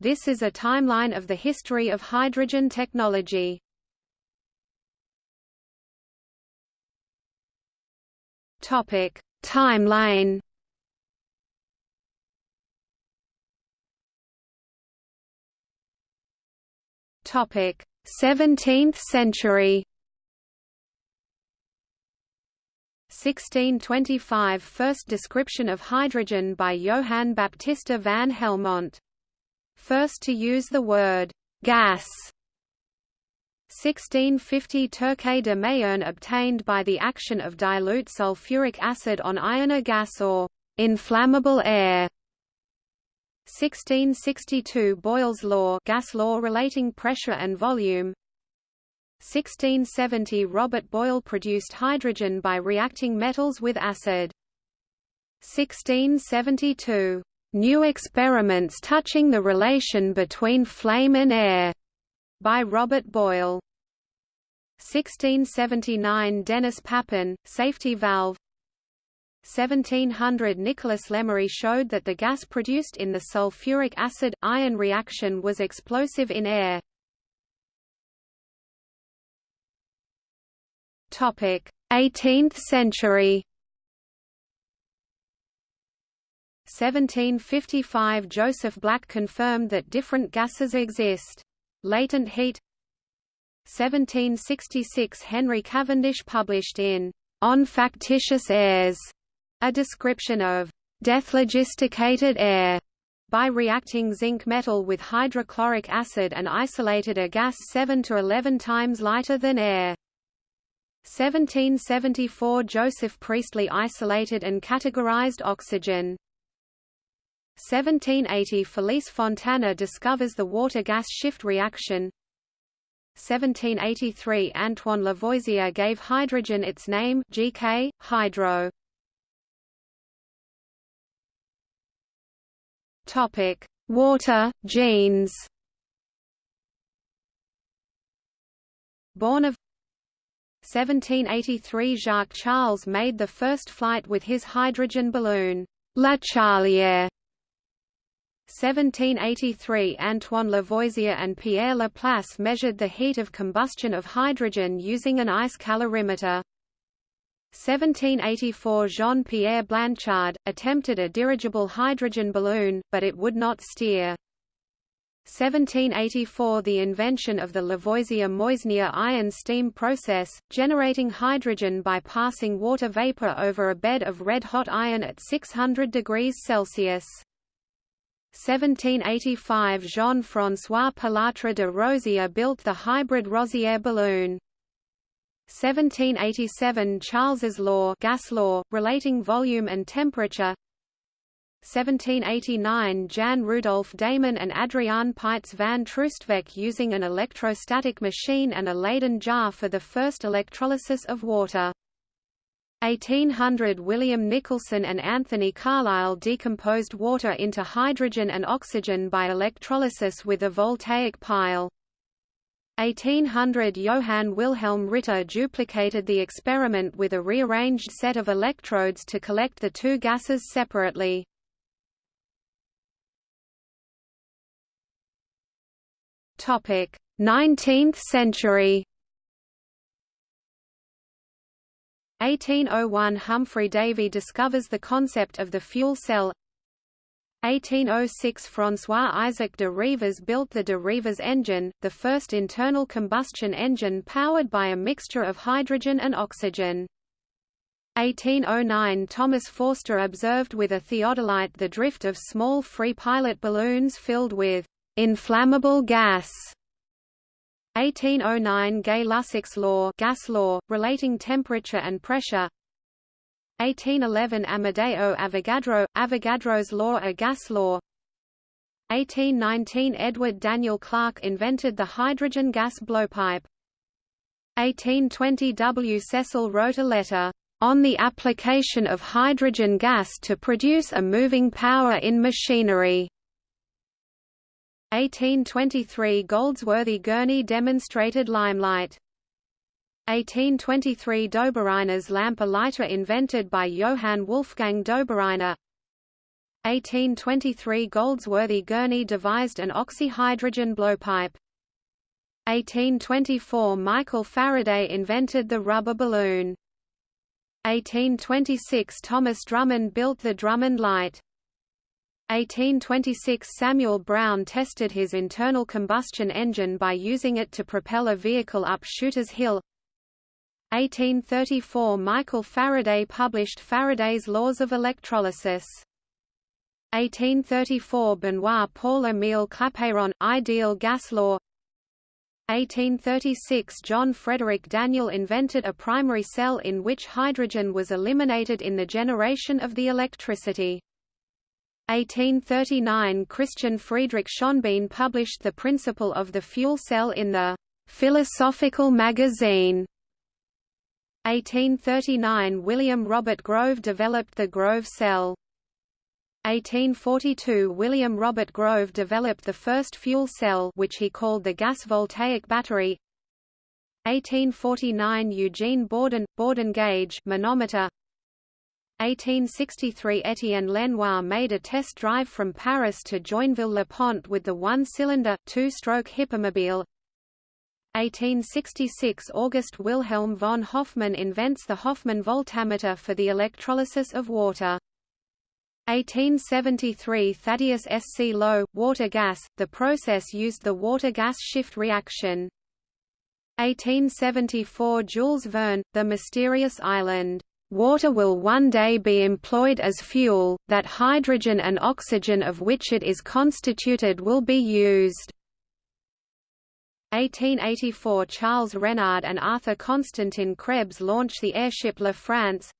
This is a timeline of the history of hydrogen technology. Topic: Timeline. Topic: 17th century. 1625 – First description of hydrogen by Johann Baptista van Helmont. First to use the word «gas» 1650 Turquet de Mayerne obtained by the action of dilute sulfuric acid on iron gas or inflammable air. 1662 Boyle's law, gas law relating pressure and volume. 1670 Robert Boyle produced hydrogen by reacting metals with acid. 1672 New experiments touching the relation between flame and air by Robert Boyle. 1679 Denis Papin, safety valve 1700 Nicholas Lemery showed that the gas produced in the sulfuric acid-iron reaction was explosive in air. Topic: 18th century 1755 Joseph Black confirmed that different gases exist. Latent heat 1766 Henry Cavendish published in On Factitious Airs a description of dephlogisticated air by reacting zinc metal with hydrochloric acid and isolated a gas 7 to 11 times lighter than air. 1774 Joseph Priestley isolated and categorized oxygen. 1780 Felice Fontana discovers the water-gas shift reaction 1783 Antoine Lavoisier gave hydrogen its name GK, hydro. Topic: Water, genes. Born of 1783 Jacques Charles made the first flight with his hydrogen balloon, La Charlière. 1783 Antoine Lavoisier and Pierre Laplace measured the heat of combustion of hydrogen using an ice calorimeter. 1784 Jean-Pierre Blanchard, attempted a dirigible hydrogen balloon, but it would not steer. 1784 The invention of the Lavoisier-Meusnier iron steam process, generating hydrogen by passing water vapor over a bed of red-hot iron at 600 degrees Celsius. 1785 Jean-François Pilatre de Rozier built the hybrid Rozière balloon. 1787 Charles's law, gas law relating volume and temperature. 1789 Jan Rudolf Deiman and Adriaan Paets van Troostwijk using an electrostatic machine and a Leyden jar for the first electrolysis of water. 1800 William Nicholson and Anthony Carlisle decomposed water into hydrogen and oxygen by electrolysis with a voltaic pile. 1800 Johann Wilhelm Ritter duplicated the experiment with a rearranged set of electrodes to collect the two gases separately. Topic: 19th century 1801 Humphry Davy discovers the concept of the fuel cell 1806 François Isaac de Rivaz built the de Rivaz engine, the first internal combustion engine powered by a mixture of hydrogen and oxygen. 1809 Thomas Forster observed with a theodolite the drift of small free pilot balloons filled with inflammable gas 1809 Gay-Lussac's law, gas law, relating temperature and pressure. 1811 Amedeo Avogadro, Avogadro's law a gas law. 1819 Edward Daniel Clarke invented the hydrogen gas blowpipe. 1820 W. Cecil wrote a letter, "...on the application of hydrogen gas to produce a moving power in machinery." 1823 Goldsworthy Gurney demonstrated limelight. 1823 Dobereiner's lamp a lighter invented by Johann Wolfgang Dobereiner 1823 Goldsworthy Gurney devised an oxyhydrogen blowpipe. 1824 Michael Faraday invented the rubber balloon. 1826 Thomas Drummond built the Drummond light. 1826 Samuel Brown tested his internal combustion engine by using it to propel a vehicle up Shooters Hill. 1834 Michael Faraday published Faraday's Laws of Electrolysis. 1834 Benoit Paul Émile Clapeyron, Ideal Gas Law 1836 John Frederic Daniell invented a primary cell in which hydrogen was eliminated in the generation of the electricity. 1839 Christian Friedrich Schonbein published the principle of the fuel cell in the Philosophical Magazine. 1839 William Robert Grove developed the Grove cell. 1842 William Robert Grove developed the first fuel cell which he called the gas voltaic battery. 1849 Eugene Bourdon – Bourdon gauge manometer 1863 Etienne Lenoir made a test drive from Paris to Joinville-le-Pont with the one-cylinder, two-stroke Hippomobile. 1866 August Wilhelm von Hofmann invents the Hofmann voltameter for the electrolysis of water. 1873 Thaddeus S. C. Lowe, water gas, the process used the water-gas shift reaction. 1874 Jules Verne, The Mysterious Island Water will one day be employed as fuel, that hydrogen and oxygen of which it is constituted will be used. 1884 Charles Renard and Arthur Constantin Krebs launch the airship La France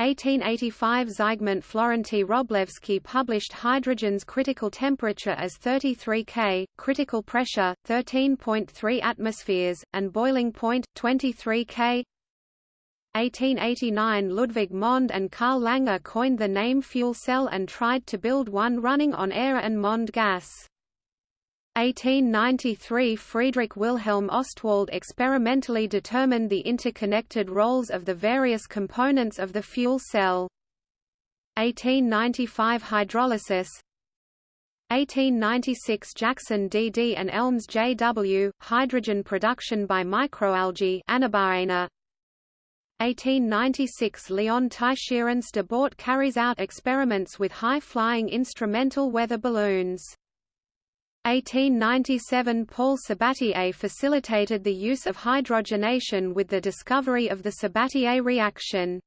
1885 Zygmunt Florentij Wroblewski published hydrogen's critical temperature as 33 K, critical pressure, 13.3 atmospheres, and boiling point, 23 K. 1889 Ludwig Mond and Karl Langer coined the name fuel cell and tried to build one running on air and Mond gas. 1893 Friedrich Wilhelm Ostwald experimentally determined the interconnected roles of the various components of the fuel cell. 1895 Hydrolysis 1896 Jackson D.D. and Elms J.W., hydrogen production by microalgae 1896 Leon Teisserenc de Bort carries out experiments with high-flying instrumental weather balloons. 1897 Paul Sabatier facilitated the use of hydrogenation with the discovery of the Sabatier reaction.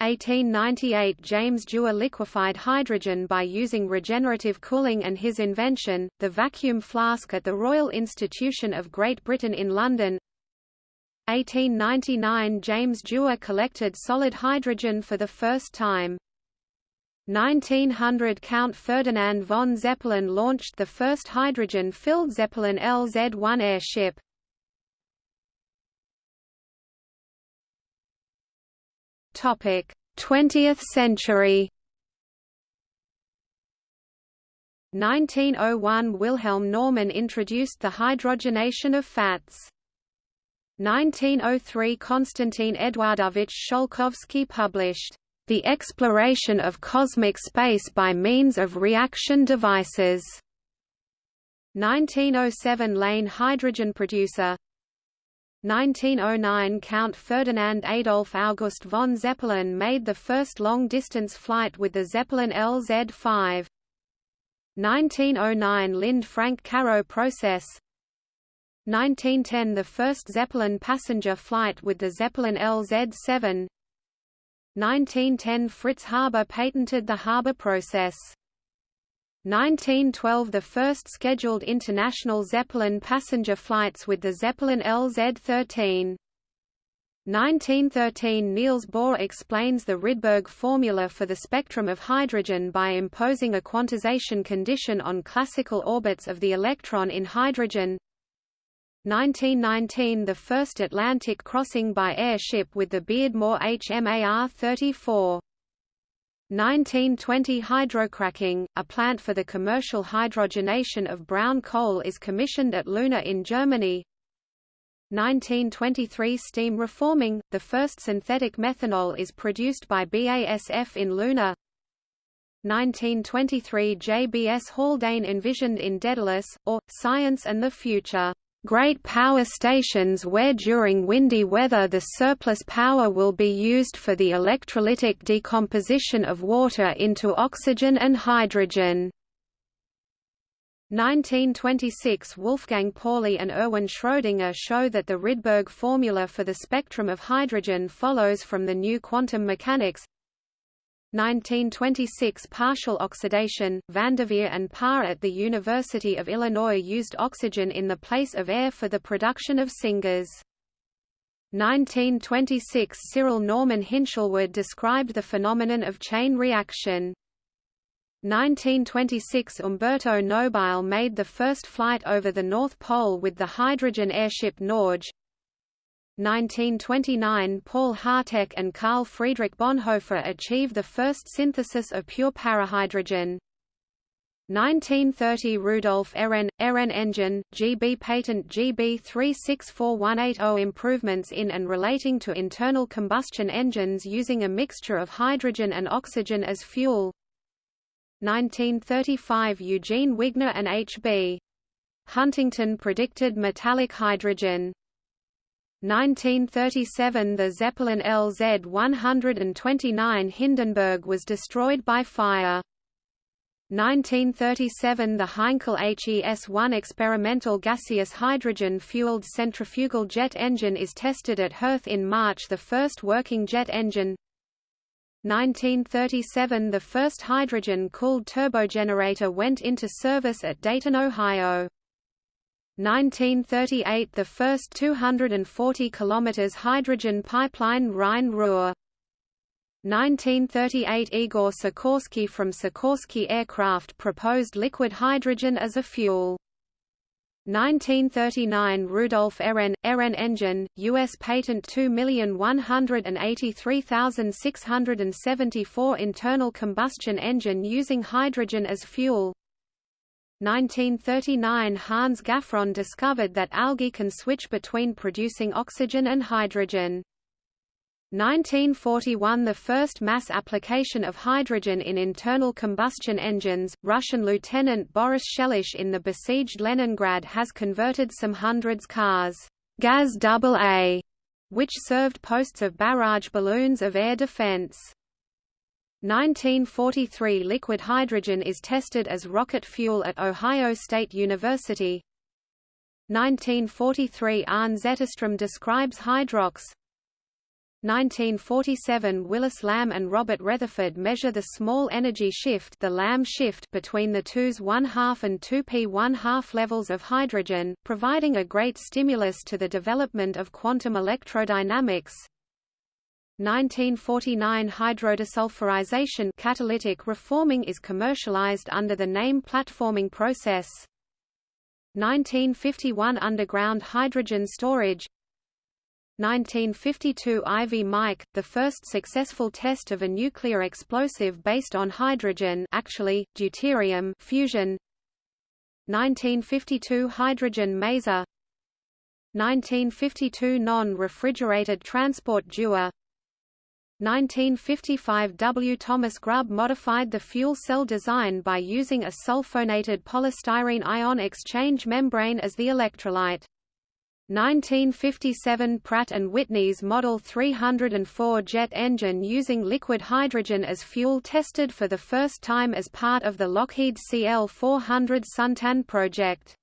1898 James Dewar liquefied hydrogen by using regenerative cooling and his invention, the vacuum flask at the Royal Institution of Great Britain in London 1899 James Dewar collected solid hydrogen for the first time. 1900 Count Ferdinand von Zeppelin launched the first hydrogen-filled Zeppelin LZ-1 airship. Topic: 20th century. 1901 Wilhelm Normann introduced the hydrogenation of fats. 1903 Konstantin Eduardovich Tsiolkovsky published, "...the exploration of cosmic space by means of reaction devices." 1907 Lane hydrogen producer 1909 Count Ferdinand Adolf August von Zeppelin made the first long-distance flight with the Zeppelin LZ-5. 1909 Linde Frank Caro process 1910 – The first Zeppelin passenger flight with the Zeppelin LZ-7 1910 – Fritz Haber patented the Haber process. 1912 – The first scheduled international Zeppelin passenger flights with the Zeppelin LZ-13 1913 Niels Bohr explains the Rydberg formula for the spectrum of hydrogen by imposing a quantization condition on classical orbits of the electron in hydrogen 1919 – The first Atlantic crossing by airship with the Beardmore HMAR-34. 1920 Hydrocracking, a plant for the commercial hydrogenation of brown coal is commissioned at Leuna in Germany. 1923 Steam reforming, the first synthetic methanol is produced by BASF in Leuna. 1923 J.B.S. Haldane envisioned in Daedalus, or, Science and the Future, "...great power stations where during windy weather the surplus power will be used for the electrolytic decomposition of water into oxygen and hydrogen." 1926 Wolfgang Pauli and Erwin Schrödinger show that the Rydberg formula for the spectrum of hydrogen follows from the new quantum mechanics 1926 Partial oxidation, Vanderveer and Parr at the University of Illinois used oxygen in the place of air for the production of syngas. 1926 Cyril Norman Hinshelwood described the phenomenon of chain reaction. 1926 Umberto Nobile made the first flight over the North Pole with the hydrogen airship Norge. 1929 Paul Harteck and Carl Friedrich Bonhoeffer achieve the first synthesis of pure parahydrogen. 1930 Rudolf Erren, Erren engine, GB patent GB 364180 improvements in and relating to internal combustion engines using a mixture of hydrogen and oxygen as fuel. 1935 Eugene Wigner and H.B. Huntington predicted metallic hydrogen. 1937 The Zeppelin LZ-129 Hindenburg was destroyed by fire. 1937 The Heinkel HES-1 experimental gaseous hydrogen-fueled centrifugal jet engine is tested at Herth in March the first working jet engine 1937 The first hydrogen-cooled turbogenerator went into service at Dayton, Ohio. 1938 The first 240 km hydrogen pipeline Rhine-Ruhr. 1938 Igor Sikorsky from Sikorsky Aircraft proposed liquid hydrogen as a fuel. 1939 Rudolf Erren, engine, U.S. patent 2183674 internal combustion engine using hydrogen as fuel 1939 Hans Gaffron discovered that algae can switch between producing oxygen and hydrogen. 1941 The first mass application of hydrogen in internal combustion engines, Russian Lieutenant Boris Shelish in the besieged Leningrad has converted some hundreds cars Gaz AA, which served posts of barrage balloons of air defense. 1943 Liquid hydrogen is tested as rocket fuel at Ohio State University. 1943 Arne Zetterstrom describes hydrox. 1947 Willis Lamb and Robert Retherford measure the small energy shift the Lamb shift between the 2s 1 half and 2p 1 half levels of hydrogen, providing a great stimulus to the development of quantum electrodynamics. 1949 hydrodesulfurization catalytic reforming is commercialized under the name platforming process. 1951 underground hydrogen storage. 1952 Ivy Mike, the first successful test of a nuclear explosive based on hydrogen actually, deuterium fusion. 1952 Hydrogen maser. 1952 Non-refrigerated transport dewar 1955 W. Thomas Grubb modified the fuel cell design by using a sulfonated polystyrene ion exchange membrane as the electrolyte. 1957 Pratt & Whitney's Model 304 jet engine using liquid hydrogen as fuel tested for the first time as part of the Lockheed CL-400 Suntan project.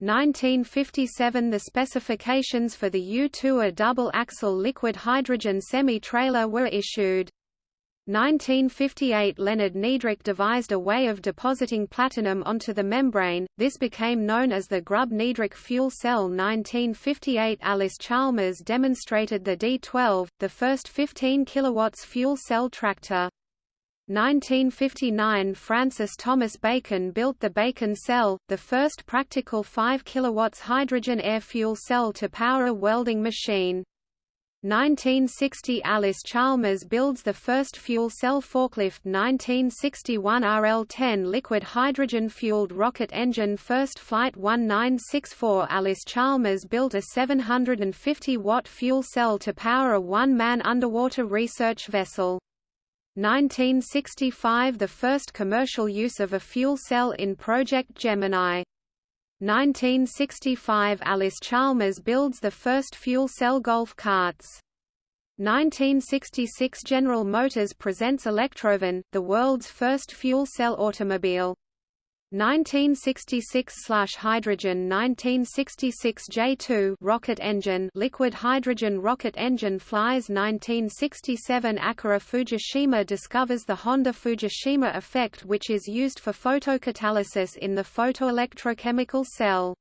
1957 The specifications for the U-2 a double-axle liquid hydrogen semi-trailer were issued. 1958 Leonard Niedrach devised a way of depositing platinum onto the membrane, this became known as the Grubb-Niedrach fuel cell 1958 Allis-Chalmers demonstrated the D-12, the first 15 kW fuel cell tractor. 1959 Francis Thomas Bacon built the Bacon cell, the first practical 5 kW hydrogen air fuel cell to power a welding machine. 1960 Allis-Chalmers builds the first fuel cell forklift 1961 RL-10 liquid hydrogen-fueled rocket engine First Flight 1964 Allis-Chalmers built a 750-watt fuel cell to power a one-man underwater research vessel. 1965 – The first commercial use of a fuel cell in Project Gemini. 1965 – Allis-Chalmers builds the first fuel cell golf carts. 1966 General Motors presents Electrovan, the world's first fuel cell automobile. 1966/hydrogen 1966 J2 rocket engine liquid hydrogen rocket engine flies 1967 Akira Fujishima discovers the Honda Fujishima effect which is used for photocatalysis in the photoelectrochemical cell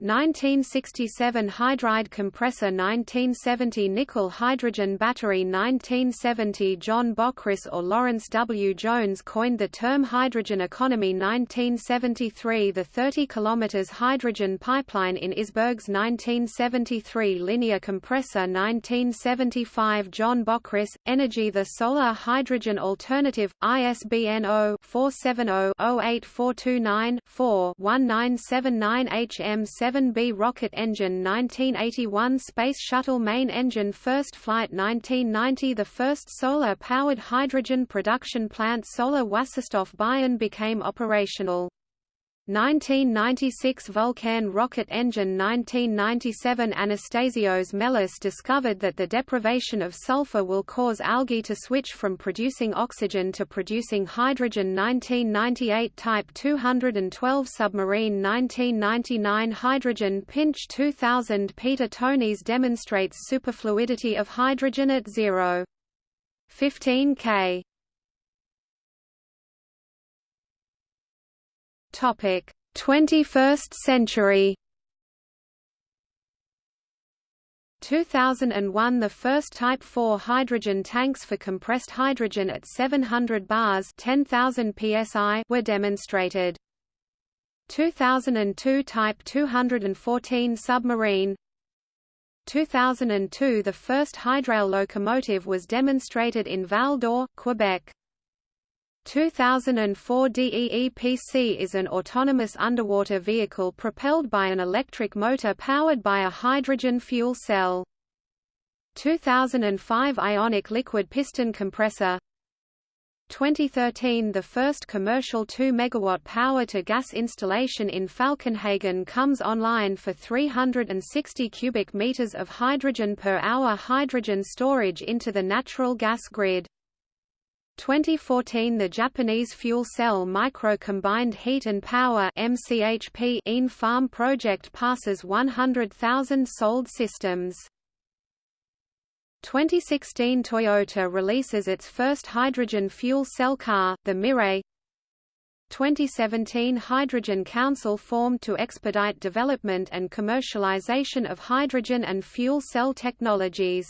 1967 Hydride compressor 1970 Nickel hydrogen battery 1970 John Bockris or Lawrence W. Jones coined the term hydrogen economy 1973 The 30 km hydrogen pipeline in Isbergues 1973 Linear compressor 1975 John Bockris, Energy The solar hydrogen alternative, ISBN 0-470-08429-4-1979 HM 7B rocket engine 1981 Space Shuttle main engine First flight 1990 The first solar-powered hydrogen production plant Solar Wasserstoff Bayern became operational. 1996 Vulcain rocket engine 1997 Anastasios Melas discovered that the deprivation of sulfur will cause algae to switch from producing oxygen to producing hydrogen 1998 Type 212 submarine 1999 Hydrogen pinch 2000 Peter Toennies demonstrates superfluidity of hydrogen at 0. 15 K Topic: 21st century. 2001 The first Type 4 hydrogen tanks for compressed hydrogen at 700 bars 10,000 psi were demonstrated. 2002 Type 214 submarine 2002 The first hydrail locomotive was demonstrated in Val d'Or, Quebec. 2004 DEEPC is an autonomous underwater vehicle propelled by an electric motor powered by a hydrogen fuel cell. 2005 Ionic liquid piston compressor 2013 The first commercial 2 MW power-to-gas installation in Falkenhagen comes online for 360 cubic meters of hydrogen per hour hydrogen storage into the natural gas grid. 2014 The Japanese fuel cell micro-combined heat and power MCHP EAN farm project passes 100,000 sold systems. 2016 Toyota releases its first hydrogen fuel cell car, the Mirai 2017 Hydrogen Council formed to expedite development and commercialization of hydrogen and fuel cell technologies.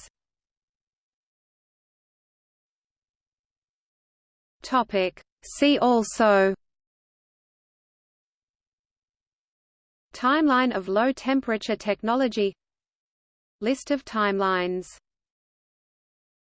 Topic. See also Timeline of low-temperature technology List of timelines